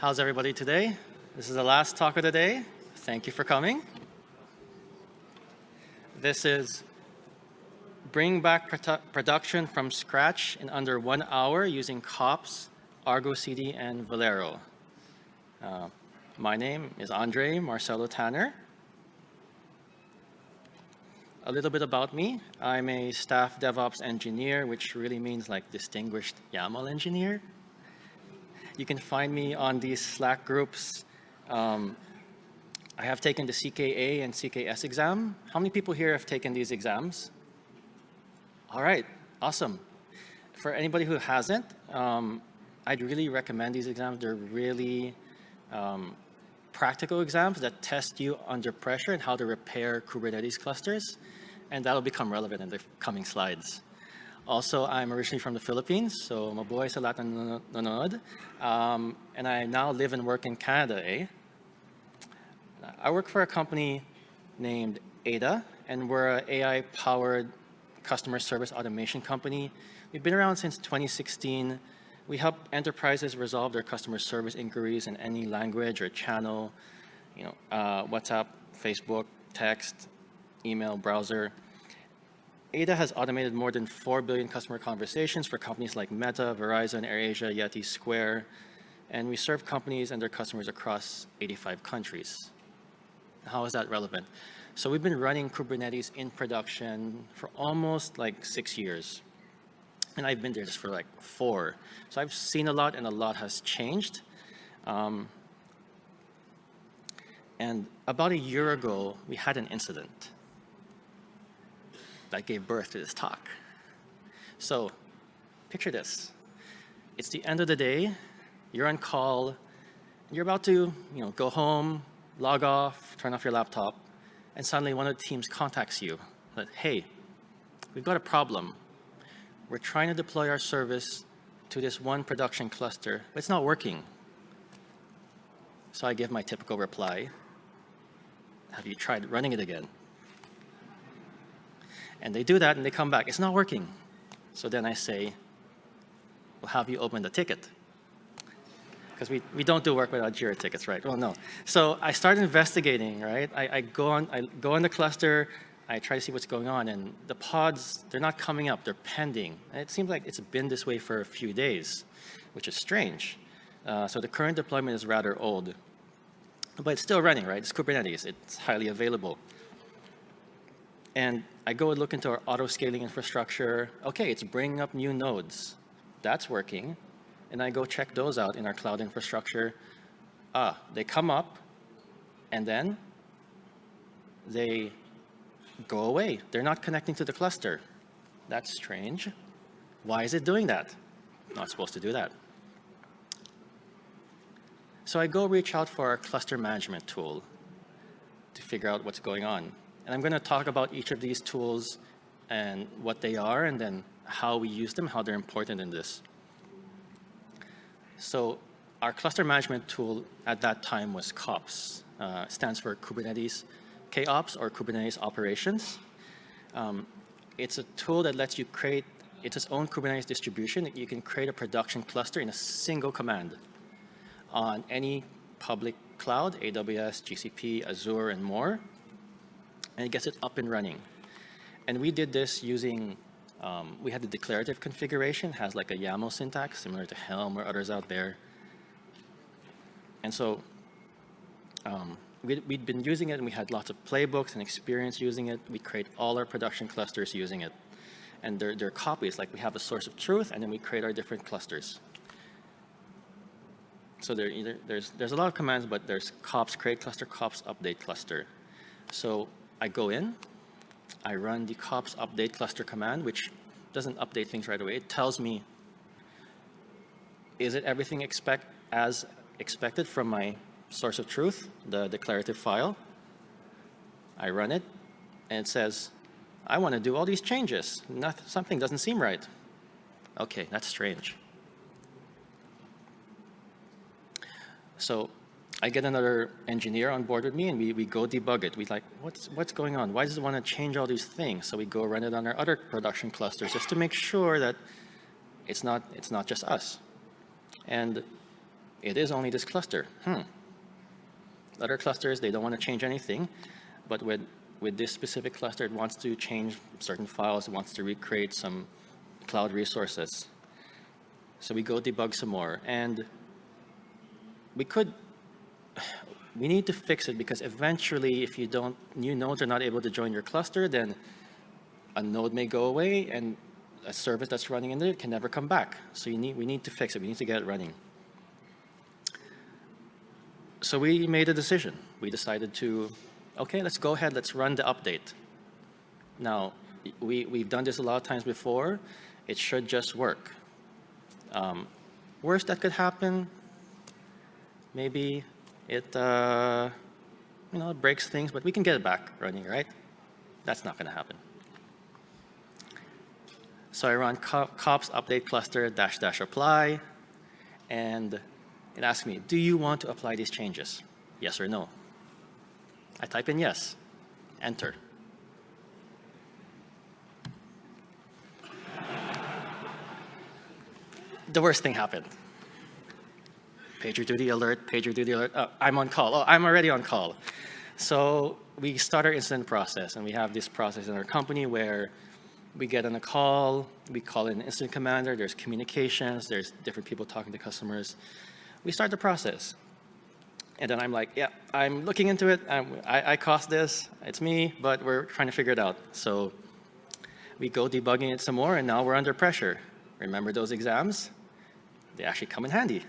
How's everybody today? This is the last talk of the day. Thank you for coming. This is bring back produ production from scratch in under one hour using kOps, Argo CD, and Velero. Uh, my name is Andre Marcelo Tanner. A little bit about me. I'm a staff DevOps engineer, which really means like distinguished YAML engineer. You can find me on these Slack groups. Um, I have taken the CKA and CKS exam. How many people here have taken these exams? All right, awesome. For anybody who hasn't, um, I'd really recommend these exams. They're really um, practical exams that test you under pressure and how to repair Kubernetes clusters. And that'll become relevant in the coming slides. Also, I'm originally from the Philippines, so mabuhay sa lahat ng nanonood. Um, and I now live and work in Canada, eh? I work for a company named Ada, and we're an AI-powered customer service automation company. We've been around since 2016. We help enterprises resolve their customer service inquiries in any language or channel, you know, uh, WhatsApp, Facebook, text, email, browser. Ada has automated more than 4 billion customer conversations for companies like Meta, Verizon, AirAsia, Yeti, Square, and we serve companies and their customers across 85 countries. How is that relevant? So we've been running Kubernetes in production for almost like six years. And I've been there just for like four. So I've seen a lot and a lot has changed. Um, and about a year ago, we had an incident that gave birth to this talk. So picture this. It's the end of the day, you're on call, you're about to you know, go home, log off, turn off your laptop, and suddenly one of the teams contacts you that, hey, we've got a problem. We're trying to deploy our service to this one production cluster, but it's not working. So I give my typical reply, have you tried running it again? And they do that and they come back, it's not working. So then I say, well, have you opened the ticket? Because we, we don't do work without Jira tickets, right? Well, no. So I start investigating, right? I, I, go on, I go on the cluster, I try to see what's going on, and the pods, they're not coming up, they're pending. And it seems like it's been this way for a few days, which is strange. Uh, so the current deployment is rather old. But it's still running, right? It's Kubernetes, it's highly available. And I go and look into our auto scaling infrastructure. Okay, it's bringing up new nodes. That's working. And I go check those out in our cloud infrastructure. Ah, they come up and then they go away. They're not connecting to the cluster. That's strange. Why is it doing that? Not supposed to do that. So I go reach out for our cluster management tool to figure out what's going on. And I'm going to talk about each of these tools and what they are and then how we use them, how they're important in this. So our cluster management tool at that time was KOPS, uh, stands for Kubernetes KOps or Kubernetes Operations. Um, it's a tool that lets you create it's its own Kubernetes distribution. You can create a production cluster in a single command on any public cloud, AWS, GCP, Azure, and more and it gets it up and running. And we did this using, um, we had the declarative configuration, has like a YAML syntax similar to Helm or others out there. And so um, we'd, we'd been using it and we had lots of playbooks and experience using it. We create all our production clusters using it. And they're, they're copies, like we have a source of truth and then we create our different clusters. So there either, there's, there's a lot of commands, but there's kops create cluster, kops update cluster. So I go in, I run the kops update cluster command, which doesn't update things right away. It tells me, is it everything expect as expected from my source of truth, the declarative file? I run it, and it says, I want to do all these changes. Nothing, something doesn't seem right. Okay, that's strange. So I get another engineer on board with me and we, we go debug it. We're like, what's, what's going on? Why does it want to change all these things? So we go run it on our other production clusters just to make sure that it's not, it's not just us. And it is only this cluster. Hmm. Other clusters, they don't want to change anything, but with, with this specific cluster, it wants to change certain files, it wants to recreate some cloud resources. So we go debug some more, and we could, we need to fix it because eventually if you don't, new nodes are not able to join your cluster, then a node may go away and a service that's running in there can never come back. So you need, we need to fix it. We need to get it running. So we made a decision. We decided to, okay, let's go ahead. Let's run the update. Now, we, we've done this a lot of times before. It should just work. Um, worst that could happen, maybe it, uh, you know, it breaks things, but we can get it back running, right? That's not going to happen. So I run kops update cluster dash dash apply, and it asks me, do you want to apply these changes? Yes or no? I type in yes, enter. the worst thing happened. PagerDuty alert, PagerDuty alert. Oh, I'm on call. Oh, I'm already on call. So we start our incident process, and we have this process in our company where we get on a call, we call in an incident commander, there's communications, there's different people talking to customers. We start the process. And then I'm like, yeah, I'm looking into it. I'm, I, I caused this. It's me, but we're trying to figure it out. So we go debugging it some more, and now we're under pressure. Remember those exams? They actually come in handy.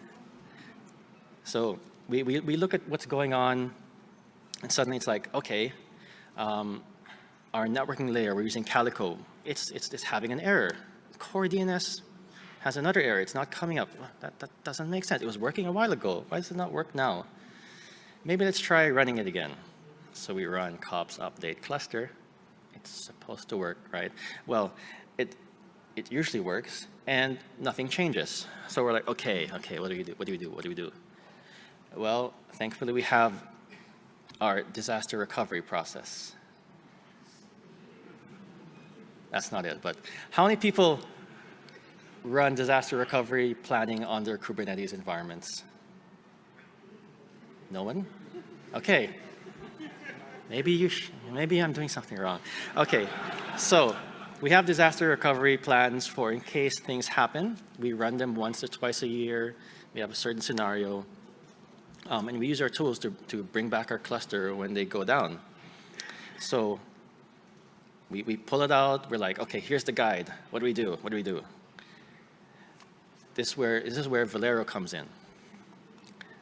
So we, we, we look at what's going on, and suddenly it's like, okay, um, our networking layer, we're using Calico it's, it's, it's having an error. Core DNS has another error. It's not coming up. That, that doesn't make sense. It was working a while ago. Why does it not work now? Maybe let's try running it again. So we run kops update cluster. It's supposed to work, right? Well, it, it usually works and nothing changes. So we're like, okay, okay, what do we do? What do we do? What do we do? Well, thankfully we have our disaster recovery process. That's not it, but how many people run disaster recovery planning on their Kubernetes environments? No one? Okay. Maybe you maybe I'm doing something wrong. Okay, so we have disaster recovery plans for in case things happen. We run them once or twice a year. We have a certain scenario. Um, and we use our tools to, to bring back our cluster when they go down. So we, we pull it out. We're like, okay, here's the guide. What do we do? What do we do? This, where, this is where Velero comes in.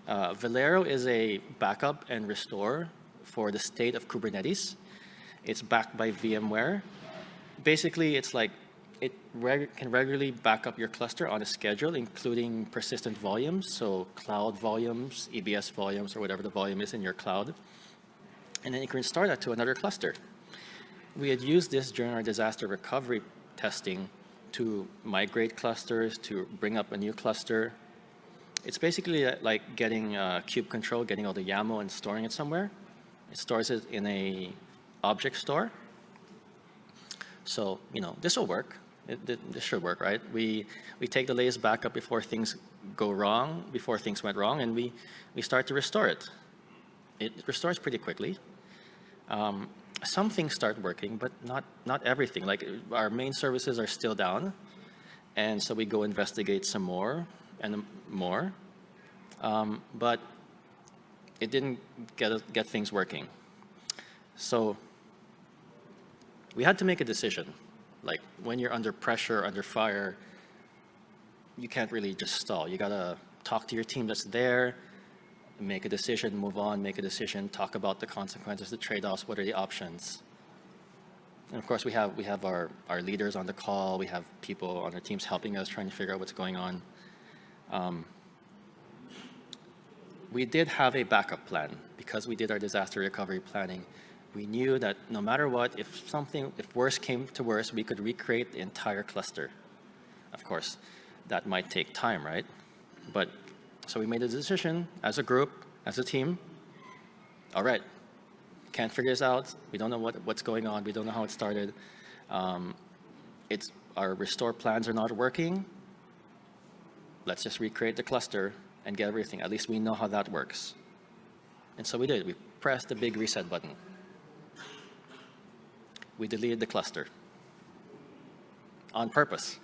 Uh, Velero is a backup and restore for the state of Kubernetes. It's backed by VMware. Basically, it's like reg can regularly back up your cluster on a schedule, including persistent volumes, so cloud volumes, EBS volumes, or whatever the volume is in your cloud. And then you can restore that to another cluster we had used this during our disaster recovery testing to migrate clusters, to bring up a new cluster. It's basically uh, like getting uh, kube control, getting all the YAML and storing it somewhere. It stores it in a object store. So, you know, this will work. It, this should work, right? We, we take the latest backup before things go wrong, before things went wrong, and we, we start to restore it. It restores pretty quickly. Um, some things start working, but not, not everything. Like our main services are still down. And so we go investigate some more and more. Um, but it didn't get, get things working. So we had to make a decision. Like when you're under pressure, under fire, you can't really just stall. You gotta talk to your team that's there, make a decision, move on, make a decision, talk about the consequences, the trade-offs, what are the options. And of course, we have, we have our, our leaders on the call. We have people on our teams helping us, trying to figure out what's going on. Um, we did have a backup plan because we did our disaster recovery planning. We knew that no matter what, if something, if worse came to worse, we could recreate the entire cluster. Of course, that might take time, right? But so we made a decision as a group, as a team. All right, can't figure this out. We don't know what, what's going on. We don't know how it started. Um, it's, our restore plans are not working. Let's just recreate the cluster and get everything. At least we know how that works. And so we did. We pressed the big reset button. We deleted the cluster on purpose.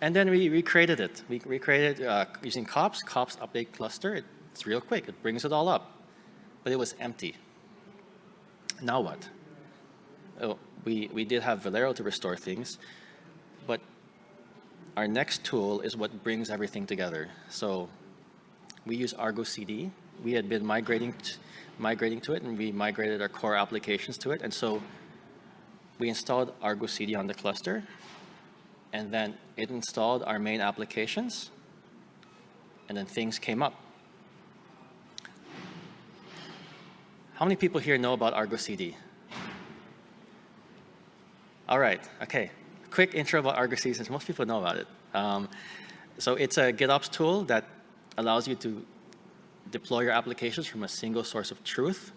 And then we recreated it. We recreated uh, using kOps, kops update cluster. It's real quick. It brings it all up. But it was empty. Now what? Oh, we, we did have Velero to restore things, but our next tool is what brings everything together. So we use Argo CD. We had been migrating, migrating to it, and we migrated our core applications to it. And so we installed Argo CD on the cluster, and then it installed our main applications, and then things came up. How many people here know about Argo CD? All right, okay. Quick intro about Argo CD since most people know about it. Um, so it's a GitOps tool that allows you to deploy your applications from a single source of truth.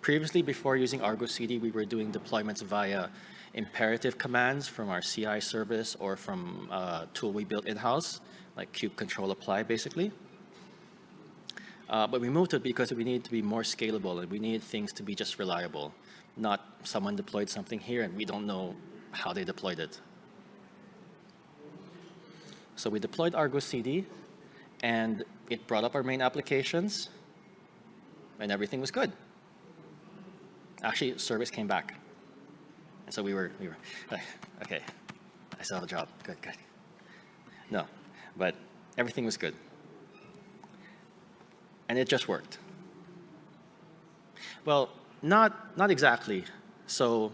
Previously, before using Argo CD, we were doing deployments via imperative commands from our CI service or from a tool we built in-house, like kube control apply, basically. Uh, but we moved it because we needed to be more scalable and we needed things to be just reliable, not someone deployed something here and we don't know how they deployed it. So we deployed Argo CD and it brought up our main applications and everything was good. Actually, service came back. And so we were, we were, okay, I still have a job, good, good. No, but everything was good and it just worked. Well, not, not exactly. So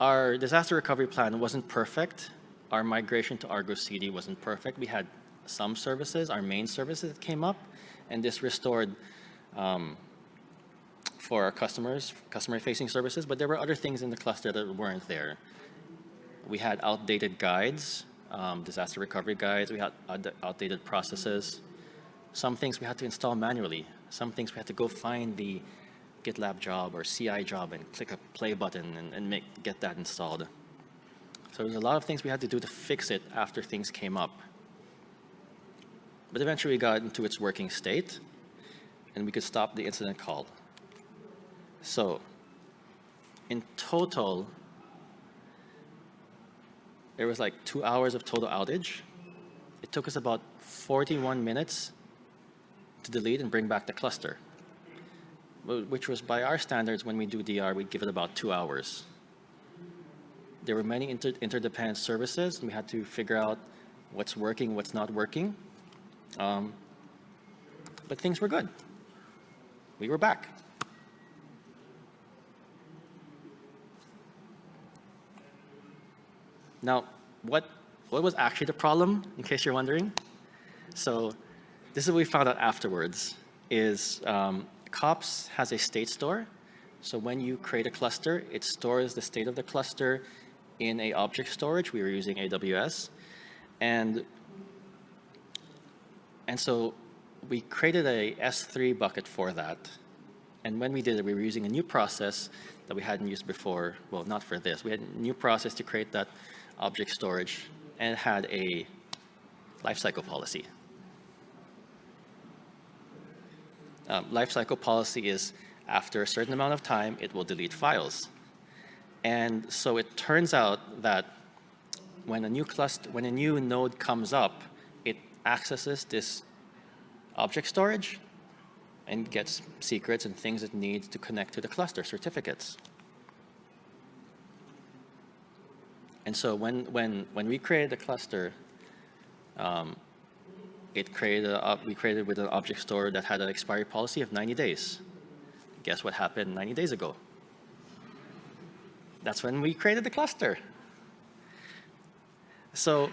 our disaster recovery plan wasn't perfect. Our migration to Argo CD wasn't perfect. We had some services, our main services that came up, and this restored um, for our customers, customer-facing services, but there were other things in the cluster that weren't there. We had outdated guides, um, disaster recovery guides, we had outdated processes, some things we had to install manually. Some things we had to go find the GitLab job or CI job and click a play button and, and make, get that installed. So there's a lot of things we had to do to fix it after things came up. But eventually we got into its working state and we could stop the incident call. So in total, there was like two hours of total outage. It took us about 41 minutes to delete and bring back the cluster, which was by our standards, when we do DR, we give it about two hours. There were many inter interdependent services, and we had to figure out what's working, what's not working. Um, but things were good. We were back. Now, what, what was actually the problem, in case you're wondering? So this is what we found out afterwards, is um, kops has a state store. So when you create a cluster, it stores the state of the cluster in a object storage. We were using AWS. And, and so we created a S3 bucket for that. And when we did it, we were using a new process that we hadn't used before. Well, not for this. We had a new process to create that object storage and had a lifecycle policy. um, lifecycle policy is after a certain amount of time, it will delete files. And so it turns out that when a new cluster, when a new node comes up, accesses this object storage and gets secrets and things it needs to connect to the cluster certificates. And so when, when, when we created the cluster, um, it created a, we created with an object store that had an expiry policy of 90 days. Guess what happened 90 days ago? That's when we created the cluster. So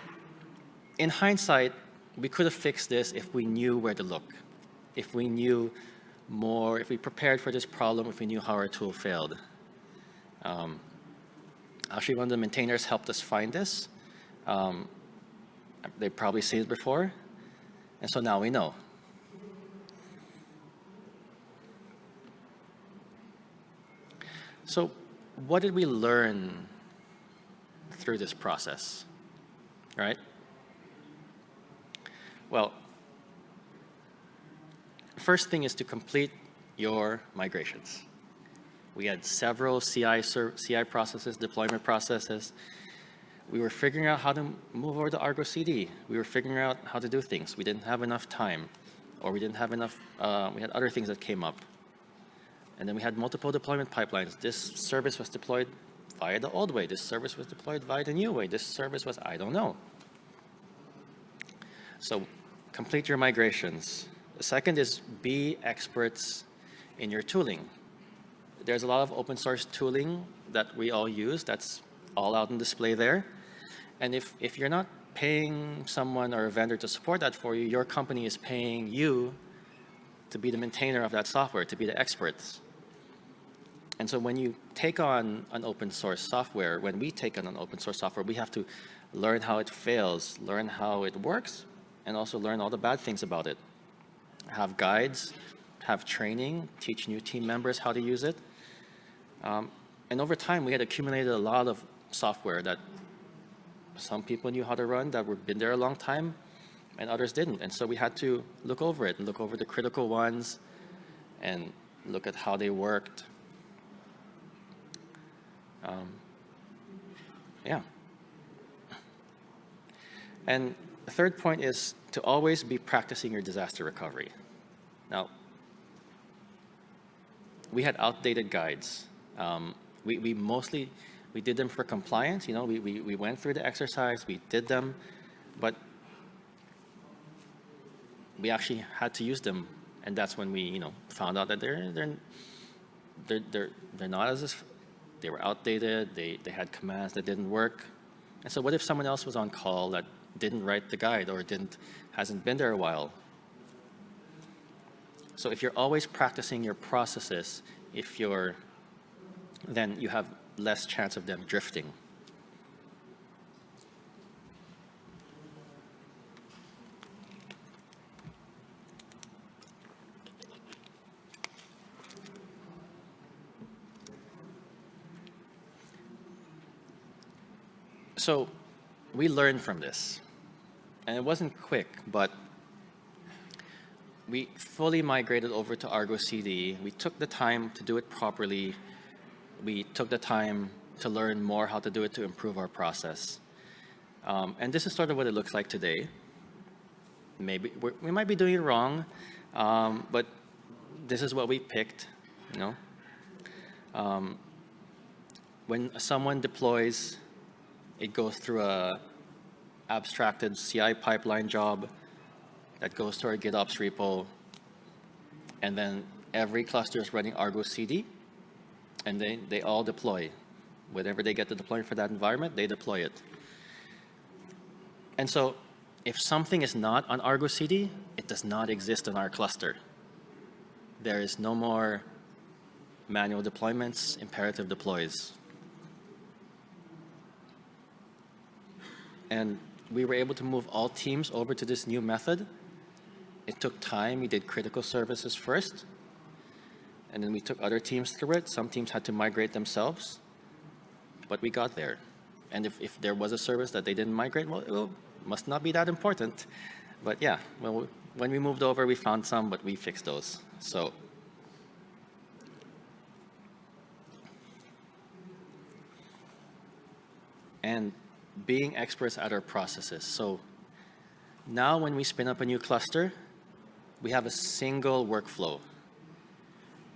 in hindsight, we could have fixed this if we knew where to look, if we knew more, if we prepared for this problem, if we knew how our tool failed. Um, actually, one of the maintainers helped us find this. Um, they've probably seen it before. And so now we know. So what did we learn through this process, right? Well, first thing is to complete your migrations. We had several CI, CI processes, deployment processes. We were figuring out how to move over to Argo CD. We were figuring out how to do things. We didn't have enough time, or we didn't have enough, uh, we had other things that came up. And then we had multiple deployment pipelines. This service was deployed via the old way. This service was deployed via the new way. This service was, I don't know. So complete your migrations. The second is be experts in your tooling. There's a lot of open source tooling that we all use that's all out on display there. And if, if you're not paying someone or a vendor to support that for you, your company is paying you to be the maintainer of that software, to be the experts. And so when you take on an open source software, when we take on an open source software, we have to learn how it fails, learn how it works, and also learn all the bad things about it. Have guides, have training, teach new team members how to use it. Um, and over time, we had accumulated a lot of software that some people knew how to run that were been there a long time and others didn't. And so we had to look over it and look over the critical ones and look at how they worked um, yeah. And the third point is to always be practicing your disaster recovery. Now, we had outdated guides. Um, we, we mostly, we did them for compliance, you know, we, we, we went through the exercise, we did them, but we actually had to use them. And that's when we, you know, found out that they're, they're, they're, they're, they're not as they were outdated, they, they had commands that didn't work. And so what if someone else was on call that didn't write the guide or didn't, hasn't been there a while? So if you're always practicing your processes, if you're, then you have less chance of them drifting. So we learned from this. And it wasn't quick, but we fully migrated over to Argo CD. We took the time to do it properly. We took the time to learn more how to do it to improve our process. Um, and this is sort of what it looks like today. Maybe we might be doing it wrong, um, but this is what we picked, you know. Um, when someone deploys it goes through a abstracted CI pipeline job that goes to our GitOps repo. And then every cluster is running Argo CD. And they, they all deploy. Whenever they get the deployment for that environment, they deploy it. And so if something is not on Argo CD, it does not exist in our cluster. There is no more manual deployments, imperative deploys. And we were able to move all teams over to this new method. It took time. We did critical services first. And then we took other teams through it. Some teams had to migrate themselves. But we got there. And if, if there was a service that they didn't migrate, well, it must not be that important. But yeah, well, when we moved over, we found some, but we fixed those. So and being experts at our processes. So now when we spin up a new cluster, we have a single workflow.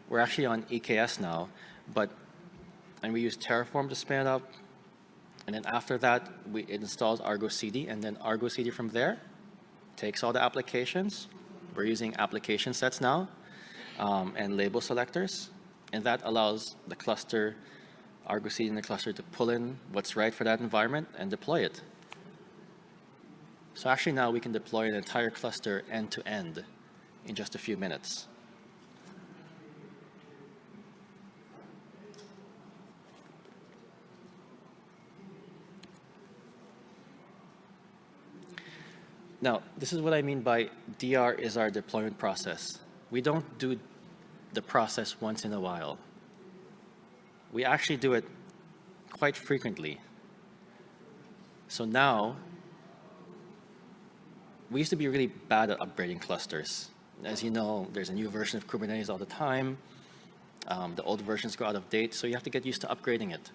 We're actually on EKS now, but and we use Terraform to spin it up. And then after that, we, it installs Argo CD, and then Argo CD from there takes all the applications. We're using application sets now um, and label selectors, and that allows the cluster Argo CD in the cluster to pull in what's right for that environment and deploy it. So actually now we can deploy an entire cluster end to end in just a few minutes. Now, this is what I mean by DR is our deployment process. We don't do the process once in a while we actually do it quite frequently. So now we used to be really bad at upgrading clusters. As you know, there's a new version of Kubernetes all the time. Um, the old versions go out of date, so you have to get used to upgrading it.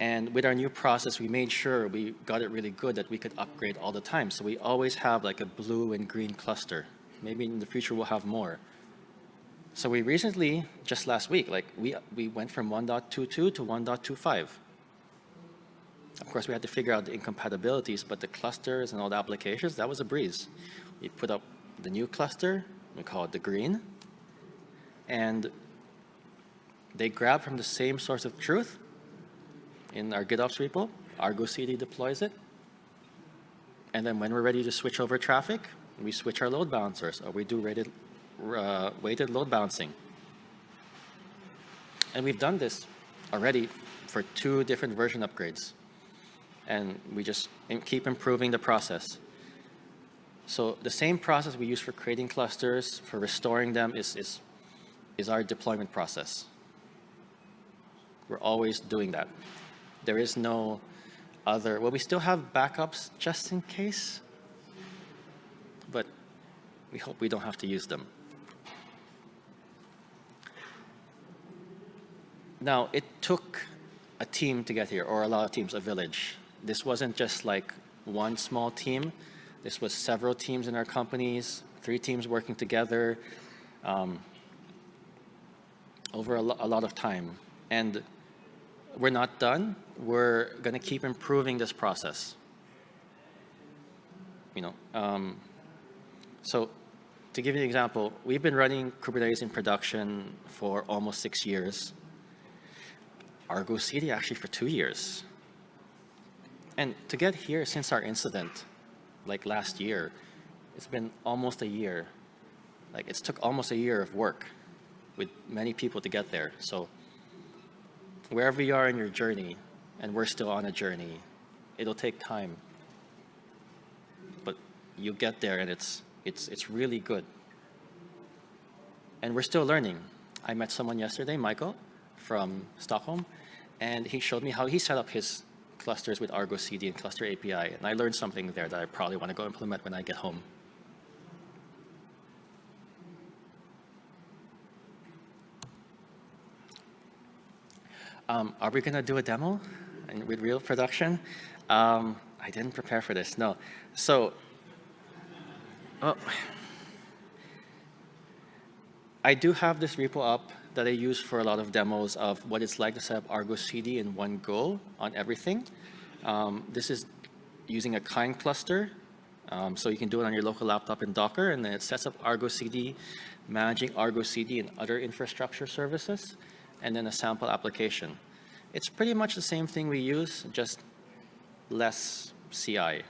And with our new process, we made sure we got it really good that we could upgrade all the time. So we always have like a blue and green cluster. Maybe in the future we'll have more. So we recently, just last week, like we, we went from 1.22 to 1.25. Of course, we had to figure out the incompatibilities, but the clusters and all the applications, that was a breeze. We put up the new cluster, we call it the green, and they grab from the same source of truth in our GitOps repo, Argo CD deploys it, and then when we're ready to switch over traffic, we switch our load balancers, or we do rated, uh, weighted load balancing. And we've done this already for two different version upgrades and we just keep improving the process. So the same process we use for creating clusters, for restoring them, is, is, is our deployment process. We're always doing that. There is no other, well, we still have backups just in case, but we hope we don't have to use them. Now, it took a team to get here, or a lot of teams, a village this wasn't just like one small team. This was several teams in our companies, three teams working together um, over a, lo a lot of time. And we're not done. We're going to keep improving this process. You know, um, so to give you an example, we've been running Kubernetes in production for almost six years. Argo CD actually for two years. And to get here since our incident, like last year, it's been almost a year. Like it's took almost a year of work with many people to get there. So wherever you are in your journey, and we're still on a journey, it'll take time. But you get there and it's, it's, it's really good. And we're still learning. I met someone yesterday, Michael, from Stockholm, and he showed me how he set up his clusters with Argo CD and Cluster API. And I learned something there that I probably want to go implement when I get home. Um, are we going to do a demo with real production? Um, I didn't prepare for this, no. So, oh, I do have this repo up that I use for a lot of demos of what it's like to set up Argo CD in one go on everything. Um, this is using a kind cluster. Um, so you can do it on your local laptop in Docker, and then it sets up Argo CD, managing Argo CD and other infrastructure services, and then a sample application. It's pretty much the same thing we use, just less CI.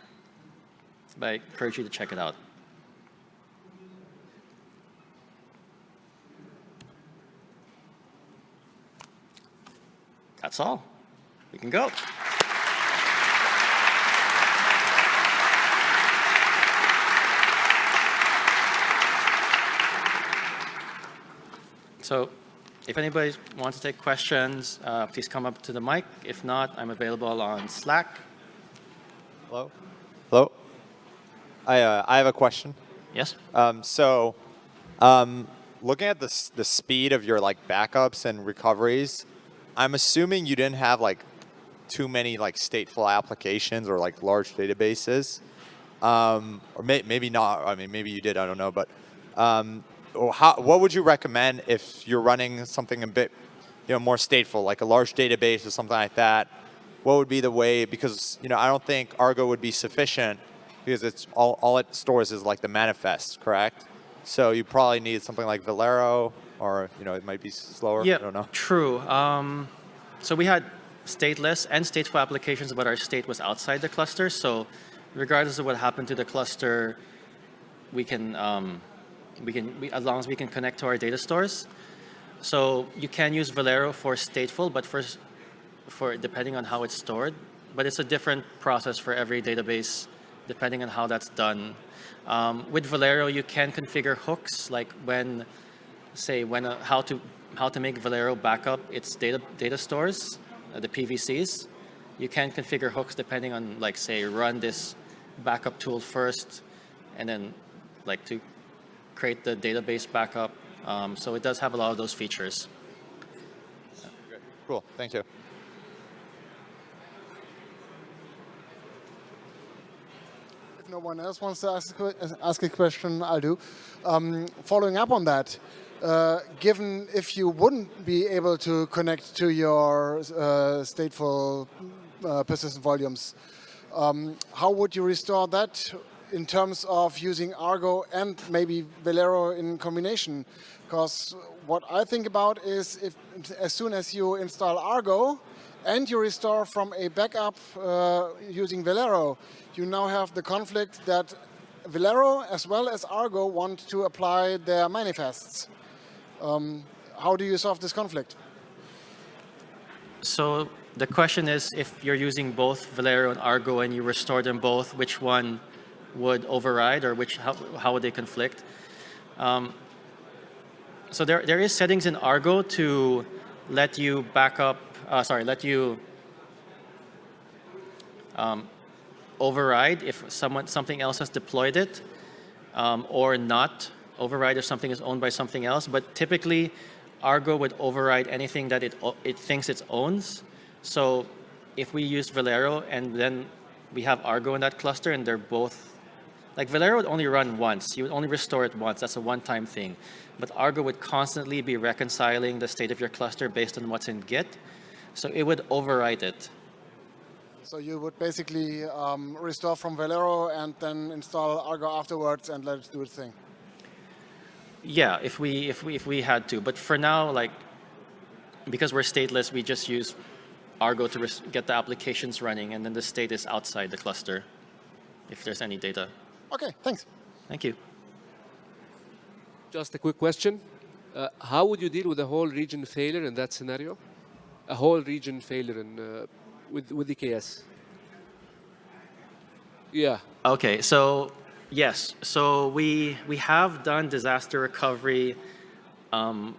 But I encourage you to check it out. That's all. We can go. So if anybody wants to take questions, uh, please come up to the mic. If not, I'm available on Slack. Hello? Hello? I, uh, I have a question. Yes? Um, so um, looking at the, the speed of your like backups and recoveries, I'm assuming you didn't have like too many like stateful applications or like large databases. Um, or may, maybe not, I mean, maybe you did, I don't know, but um, how, what would you recommend if you're running something a bit you know, more stateful, like a large database or something like that? What would be the way, because you know, I don't think Argo would be sufficient because it's all, all it stores is like the manifest, correct? So you probably need something like Velero or you know it might be slower. Yeah, I don't know. True. Um, so we had stateless and stateful applications, but our state was outside the cluster. So regardless of what happened to the cluster, we can um, we can we, as long as we can connect to our data stores. So you can use Velero for stateful, but for for depending on how it's stored. But it's a different process for every database, depending on how that's done. Um, with Velero, you can configure hooks, like when say when a, how to how to make Velero backup its data data stores, uh, the PVCs. You can configure hooks depending on like say run this backup tool first, and then like to create the database backup. Um, so it does have a lot of those features. Cool. Thank you. If no one else wants to ask a, ask a question, I'll do. Um, following up on that, uh, given if you wouldn't be able to connect to your uh, stateful uh, persistent volumes, um, how would you restore that in terms of using Argo and maybe Velero in combination? Because what I think about is if as soon as you install Argo and you restore from a backup uh, using Velero, you now have the conflict that Velero as well as Argo want to apply their manifests. Um, how do you solve this conflict? So the question is, if you're using both Velero and Argo and you restore them both, which one would override or which how, how would they conflict? Um, so there, there is settings in Argo to let you back up, uh, sorry, let you um, override if someone, something else has deployed it um, or not override if something is owned by something else. But typically, Argo would override anything that it, it thinks it owns. So if we use Velero and then we have Argo in that cluster and they're both, like Velero would only run once. You would only restore it once. That's a one-time thing. But Argo would constantly be reconciling the state of your cluster based on what's in Git. So it would override it. So you would basically um, restore from Velero and then install Argo afterwards and let it do its thing. Yeah, if we if we if we had to, but for now, like because we're stateless, we just use Argo to get the applications running, and then the state is outside the cluster, if there's any data. Okay, thanks. Thank you. Just a quick question. Uh, how would you deal with a whole region failure in that scenario? A whole region failure in, uh, with, with EKS? Yeah. Okay, so yes, so we we have done disaster recovery um,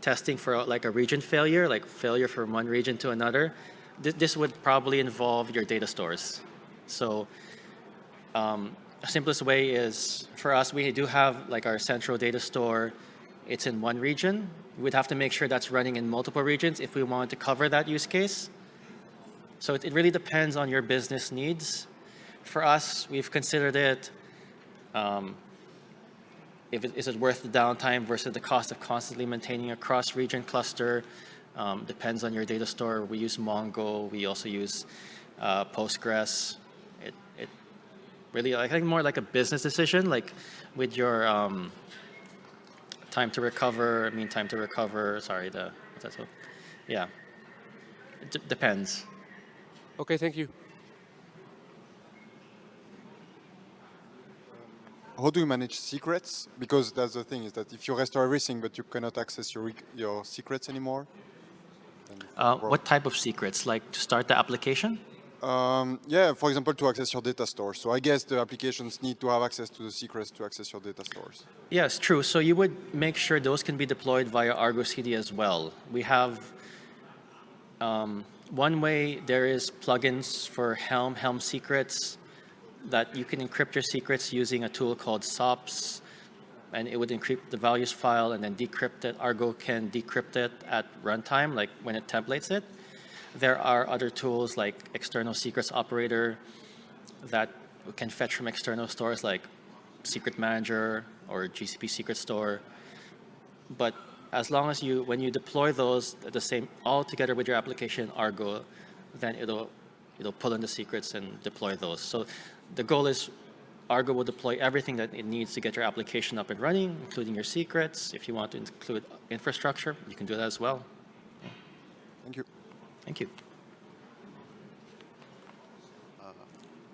testing for like a region failure, like failure from one region to another. Th this would probably involve your data stores. So um, simplest way is for us, we do have like our central data store. It's in one region. We'd have to make sure that's running in multiple regions if we wanted to cover that use case. So it, it really depends on your business needs. For us, we've considered it um, if it, is it worth the downtime versus the cost of constantly maintaining a cross-region cluster? Um, depends on your data store. We use Mongo. We also use uh, Postgres. It, it really, I think more like a business decision, like with your um, time to recover, I mean time to recover, sorry, the, what's that so? Yeah, it depends. Okay, thank you. How do you manage secrets? Because that's the thing is that if you restore everything, but you cannot access your your secrets anymore. Uh, what type of secrets? Like to start the application? Um, yeah, for example, to access your data store. So I guess the applications need to have access to the secrets to access your data stores. Yes, true. So you would make sure those can be deployed via Argo CD as well. We have um, one way there is plugins for Helm, Helm secrets that you can encrypt your secrets using a tool called SOPS, and it would encrypt the values file and then decrypt it. Argo can decrypt it at runtime, like when it templates it. There are other tools like external secrets operator that can fetch from external stores like Secret Manager or GCP Secret Store. But as long as you, when you deploy those the same, all together with your application Argo, then it'll, it'll pull in the secrets and deploy those. So the goal is Argo will deploy everything that it needs to get your application up and running, including your secrets. If you want to include infrastructure, you can do that as well. Thank you. Thank you. Uh,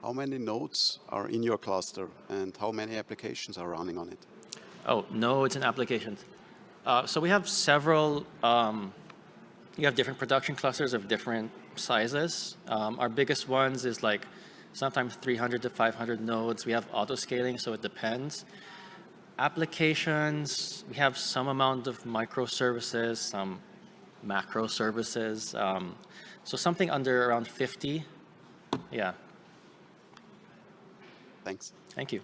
how many nodes are in your cluster and how many applications are running on it? Oh, nodes and applications. Uh, so we have several, um, you have different production clusters of different sizes. Um, our biggest ones is like sometimes 300 to 500 nodes. We have auto scaling, so it depends. Applications, we have some amount of microservices, some macro services. Um, so something under around 50. Yeah. Thanks. Thank you.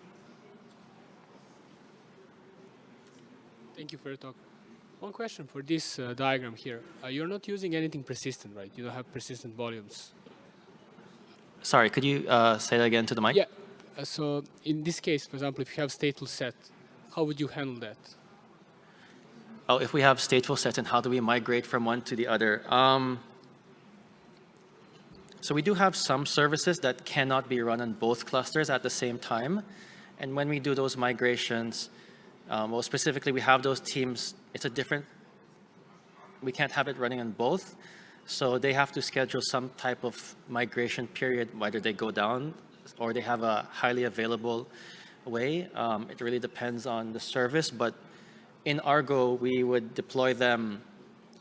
Thank you for your talk. One question for this uh, diagram here. Uh, you're not using anything persistent, right? You don't have persistent volumes. Sorry, could you uh, say that again to the mic? Yeah. Uh, so in this case, for example, if you have stateful set, how would you handle that? Oh, if we have stateful sets and how do we migrate from one to the other? Um, so we do have some services that cannot be run on both clusters at the same time. And when we do those migrations, um, well, specifically, we have those teams. It's a different, we can't have it running on both. So they have to schedule some type of migration period, whether they go down or they have a highly available way. Um, it really depends on the service, but in Argo, we would deploy them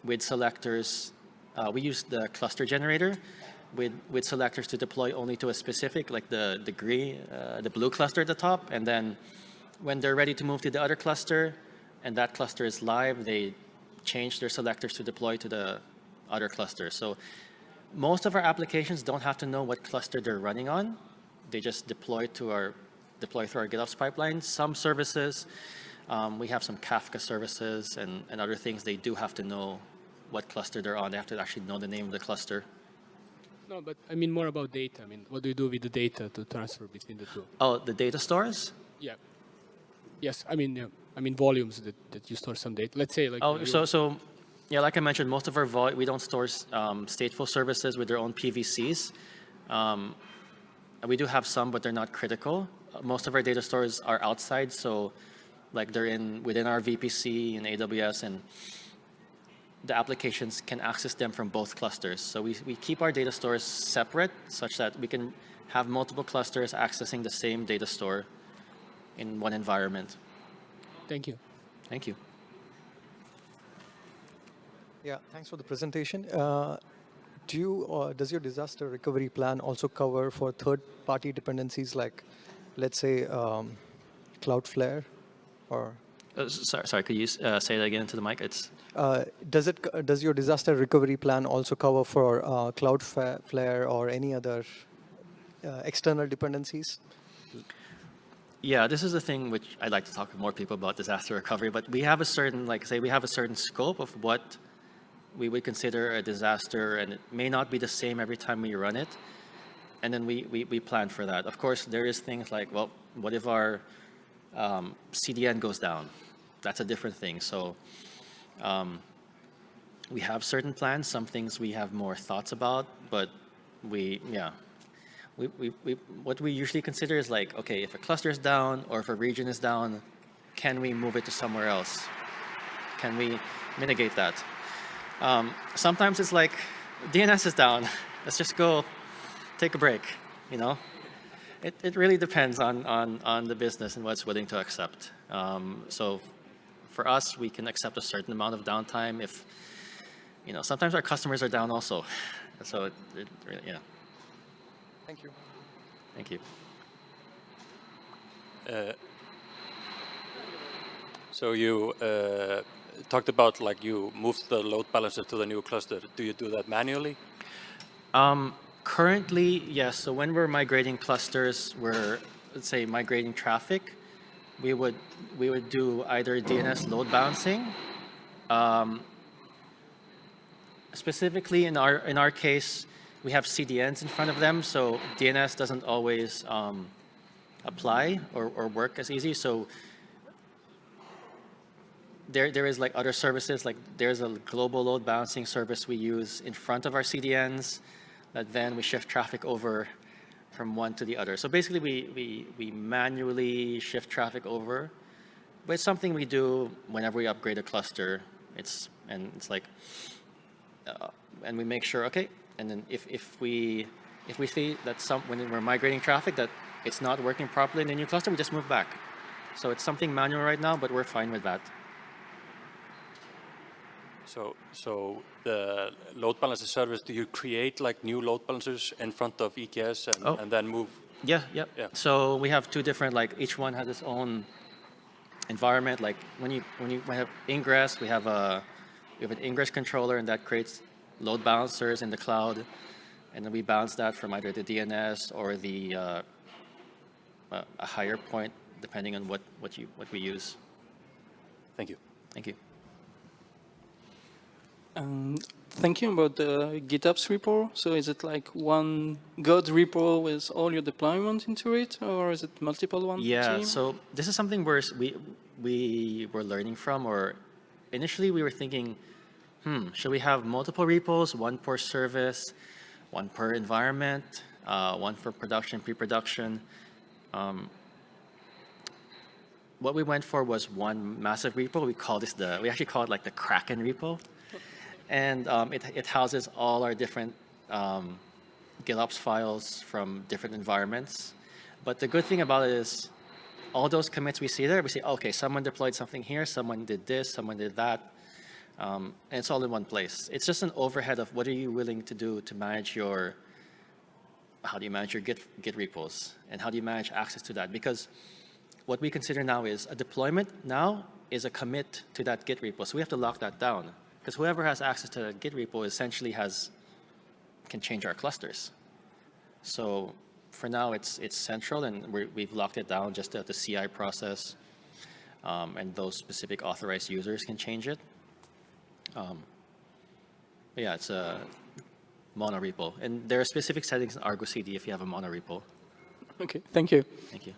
with selectors. Uh, we use the cluster generator with, with selectors to deploy only to a specific, like the, the green, uh, the blue cluster at the top. And then when they're ready to move to the other cluster and that cluster is live, they change their selectors to deploy to the other clusters. So most of our applications don't have to know what cluster they're running on. They just deploy to our deploy through our GitOps pipeline. Some services, um, we have some Kafka services and, and other things. They do have to know what cluster they're on. They have to actually know the name of the cluster. No, but I mean more about data. I mean, what do you do with the data to transfer between the two? Oh, the data stores? Yeah. Yes, I mean, yeah, I mean volumes that, that you store some data. Let's say like. Oh, so, so, yeah, like I mentioned, most of our we don't store um, stateful services with their own PVCs. Um, we do have some, but they're not critical. Most of our data stores are outside, so like they're in within our VPC and AWS, and the applications can access them from both clusters. So we, we keep our data stores separate such that we can have multiple clusters accessing the same data store in one environment. Thank you. Thank you. Yeah, thanks for the presentation. Uh, do you, uh, does your disaster recovery plan also cover for third-party dependencies like, let's say, um, Cloudflare, or Uh, sorry, sorry, could you uh, say that again to the mic? It's uh, does it does your disaster recovery plan also cover for uh, Cloudflare or any other uh, external dependencies? Yeah, this is the thing which I'd like to talk to more people about disaster recovery, but we have a certain, like say, we have a certain scope of what we would consider a disaster, and it may not be the same every time we run it. And then we, we, we plan for that. Of course, there is things like, well, what if our um, CDN goes down? That's a different thing. So um, we have certain plans, some things we have more thoughts about, but we, yeah, we, we, we, what we usually consider is like, okay, if a cluster is down or if a region is down, can we move it to somewhere else? Can we mitigate that? Um, sometimes it's like, DNS is down. Let's just go take a break, you know? It, it really depends on, on, on the business and what's willing to accept. Um, so for us, we can accept a certain amount of downtime if, you know, sometimes our customers are down also. So it, it really, yeah, Thank you. thank you. Uh, So you uh, talked about like you moved the load balancer to the new cluster. Do you do that manually? Um, currently, yes. So when we're migrating clusters, we're let's say migrating traffic. We would we would do either DNS load balancing. Um, specifically in our in our case, we have CDNs in front of them, so DNS doesn't always um, apply or, or work as easy. So there, there is like other services, like there's a global load balancing service we use in front of our CDNs that then we shift traffic over from one to the other. So basically we, we, we manually shift traffic over, but it's something we do whenever we upgrade a cluster. It's, and it's like, uh, and we make sure, okay, and then if, if we, if we see that some, when we're migrating traffic that it's not working properly in the new cluster, we just move back. So it's something manual right now, but we're fine with that. So, so the load balancer service, do you create like new load balancers in front of EKS and, Oh. and then move? Yeah, yeah. Yeah. So we have two different, like each one has its own environment. Like when you when you have ingress, we have a we have an ingress controller, and that creates load balancers in the cloud, and then we balance that from either the DNS or the uh, a, a higher point depending on what, what, you, what we use. Thank you. Thank you. Um, thinking about the GitOps repo, so is it like one God repo with all your deployment into it, or is it multiple ones? Yeah, so this is something where we, we were learning from, or initially we were thinking, hmm, should we have multiple repos, one per service, one per environment, uh, one for production, pre-production? Um, what we went for was one massive repo. We call this the, we actually call it like the Kraken repo. And um, it, it houses all our different um, GitOps files from different environments. But the good thing about it is all those commits we see there, we say, okay, someone deployed something here, someone did this, someone did that. Um, and it's all in one place. It's just an overhead of what are you willing to do to manage your, how do you manage your Git, Git repos? And how do you manage access to that? Because what we consider now is a deployment now is a commit to that Git repo. So we have to lock that down. Because whoever has access to the Git repo essentially has, can change our clusters. So for now, it's, it's central and we're, we've locked it down just at the CI process. Um, and those specific authorized users can change it. Um, but yeah, it's a mono repo. And there are specific settings in Argo CD if you have a mono repo. Okay, thank you. Thank you.